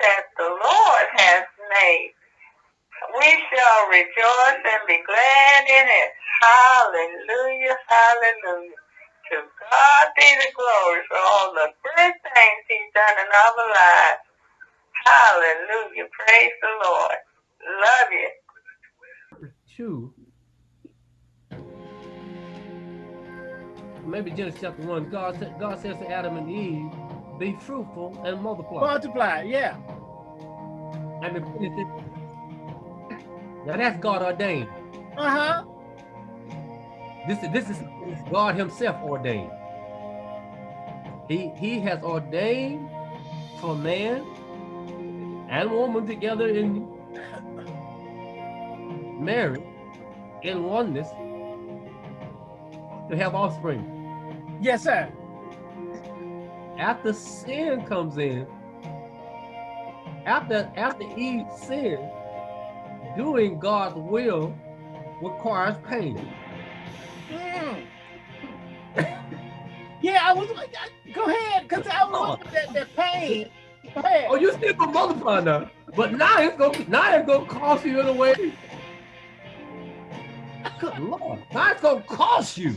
that the Lord has made. We shall rejoice and be glad in it. Hallelujah, hallelujah. To God be the glory for all the good things he's done in our lives. Hallelujah, praise the Lord. Love you. Two. Maybe Genesis chapter one. God, God says to Adam and Eve, "Be fruitful and multiply." Multiply, yeah. And the, now that's God ordained. Uh huh. This is this is God Himself ordained. He He has ordained for man and woman together in marriage in oneness to have offspring. Yes, sir. After sin comes in, after after Eve sinned, doing God's will requires pain. Mm. yeah, I was like, go ahead, because I was oh. that, that pain. Oh, you still gonna multiply now. But now it's gonna now it's gonna cost you in a way. Good Lord, now it's gonna cost you.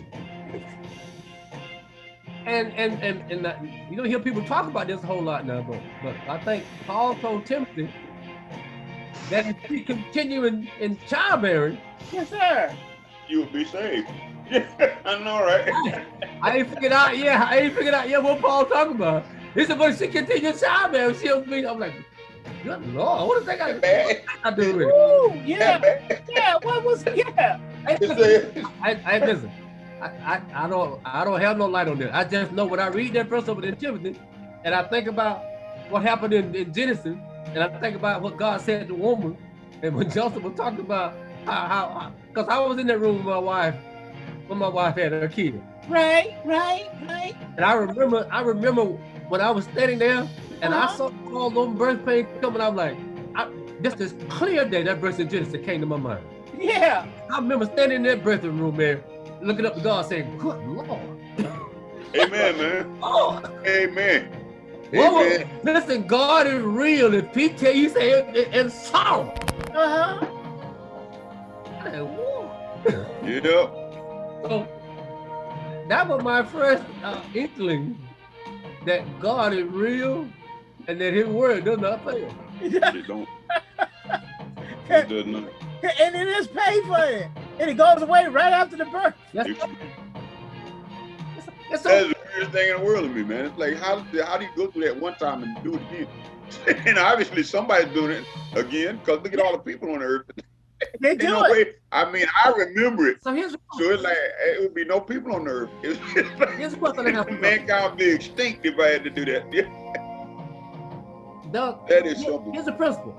And and and and uh, you don't hear people talk about this a whole lot now, but but I think Paul told Timothy that if he continue in, in childbearing, yes, sir, you'll be saved. I know, right? I ain't figured out, yeah, I ain't figured out, yeah, what Paul talking about. He said, but she continue childbearing, she'll be, I'm like, good Lord, what does that got to do with it? yeah, yeah, what was, yeah. I, I, I listen. I, I, I don't I don't have no light on this. I just know when I read that verse over in Timothy, and I think about what happened in, in Genesis, and I think about what God said to woman, and when Joseph was talking about how, because I was in that room with my wife when my wife had her kid. Right, right, right. And I remember, I remember when I was standing there and uh -huh. I saw all those birth pains coming. I'm like, I, just this clear day that verse in Genesis came to my mind. Yeah. I remember standing in that birthing room there, looking up to God, saying, "Good Lord." Amen, man. oh. Amen. Well, listen, God is real. If he tell you, say it, it, it's so. Uh-huh. yeah. So that was my first uh, inkling that God is real and that his word does not fail. it don't. It does not. And it is paid for it. And it goes away right after the birth. Yes. It's, it's weirdest thing in the world to me, man. It's like how how do you go through that one time and do it again? and obviously somebody's doing it again because look at all the people on earth. They do no it. Way, I mean, I remember it. So here's so it's like it would be no people on earth. It's like, here's what mankind would be extinct if I had to do that. The, that is something. Here's the principle.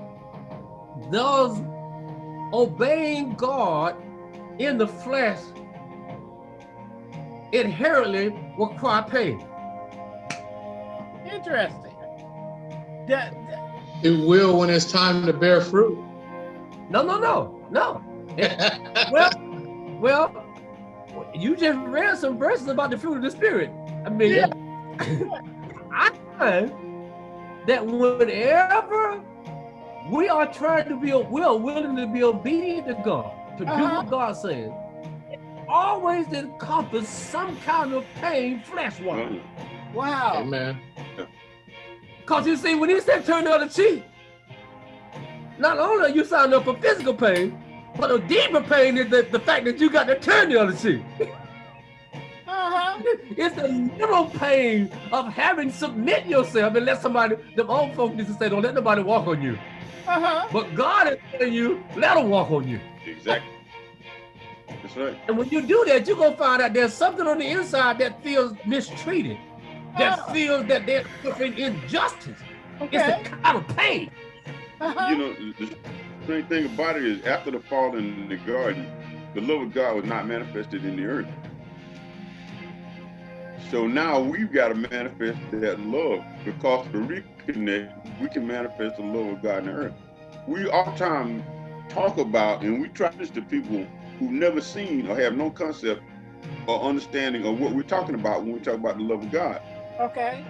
Those obeying God in the flesh inherently require pain. Interesting. That, that, it will when it's time to bear fruit. No, no, no, no. well, well, you just read some verses about the fruit of the spirit. I mean, yeah. I find that whenever we are trying to be, we are willing to be obedient to God, to uh -huh. do what uh-huh. God says, always encompass some kind of pain flesh-wise. Wow. Amen. Because you see, when he said turn the other cheek, not only are you signing up for physical pain, but a deeper pain is the, the fact that you got to turn the other cheek. Uh-huh. It's the little pain of having submit yourself and let somebody, the old folks used to say, don't let nobody walk on you. Uh-huh. But God is telling you, let them walk on you. Exactly. That's right. And when you do that, you're gonna find out there's something on the inside that feels mistreated, that oh. feels that they're suffering injustice. Okay. It's a kind of pain. Uh -huh. You know, the strange thing about it is after the fall in the garden, the love of God was not manifested in the earth. So now we've got to manifest that love because to reconnect, we can manifest the love of God in earth. We oftentimes talk about, and we try this to people who've never seen or have no concept or understanding of what we're talking about when we talk about the love of God. Okay.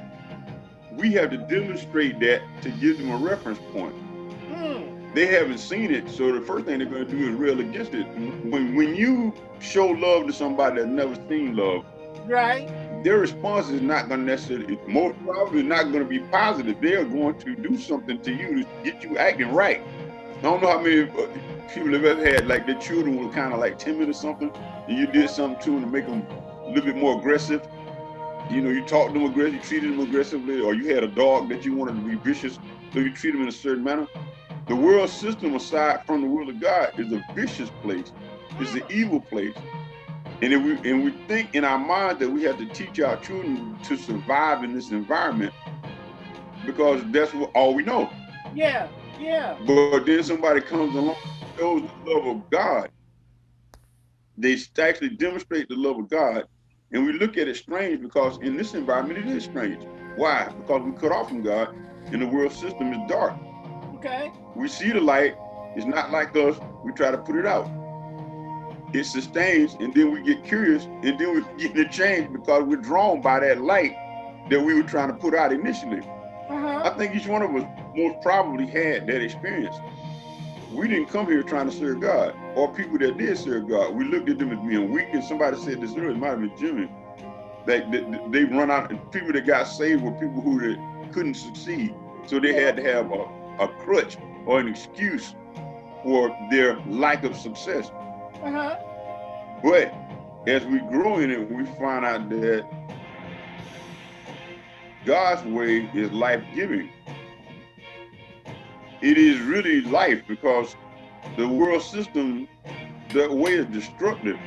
We have to demonstrate that to give them a reference point. Hmm. they haven't seen it, so the first thing they're going to do is rail against it. When when you show love to somebody that's never seen love, Right. Their response is not going to necessarily, most probably not going to be positive. They are going to do something to you to get you acting right. I don't know how many uh, people have ever had like their children were kind of like timid or something, and you did something to them to make them a little bit more aggressive. You know, you talked to them aggressively, treated them aggressively, or you had a dog that you wanted to be vicious, so you treat them in a certain manner. The world system, aside from the will of God, is a vicious place. It's an evil place. And if we and we think in our mind that we have to teach our children to survive in this environment because that's what all we know. Yeah. Yeah. But then somebody comes along, shows the love of God. They actually demonstrate the love of God, and we look at it strange because in this environment it is strange. Why? Because we cut off from God, and the world system is dark. Okay. We see the light. It's not like us. We try to put it out. It sustains, and then we get curious, and then we get to change because we're drawn by that light that we were trying to put out initially. Uh-huh. I think each one of us most probably had that experience. We didn't come here trying to serve God, or people that did serve God. We looked at them as being weak, and somebody said this earlier, it might have been Jimmy, that they run out, and people that got saved were people who couldn't succeed. So they had to have a, a crutch or an excuse for their lack of success. Uh-huh. But as we grow in it, we find out that God's way is life-giving. It is really life because the world system, the way is destructive.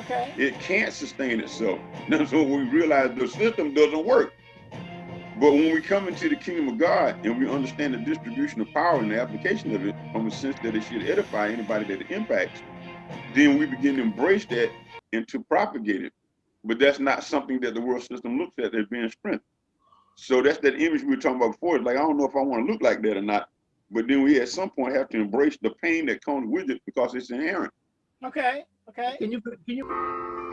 Okay. It can't sustain itself. That's when we realize the system doesn't work. But when we come into the kingdom of God and we understand the distribution of power and the application of it from a sense that it should edify anybody that it impacts, then we begin to embrace that and to propagate it. But that's not something that the world system looks at as being strength. So that's that image we were talking about before. It's like, I don't know if I want to look like that or not. But then we at some point have to embrace the pain that comes with it because it's inherent. Okay. Okay. Can you can you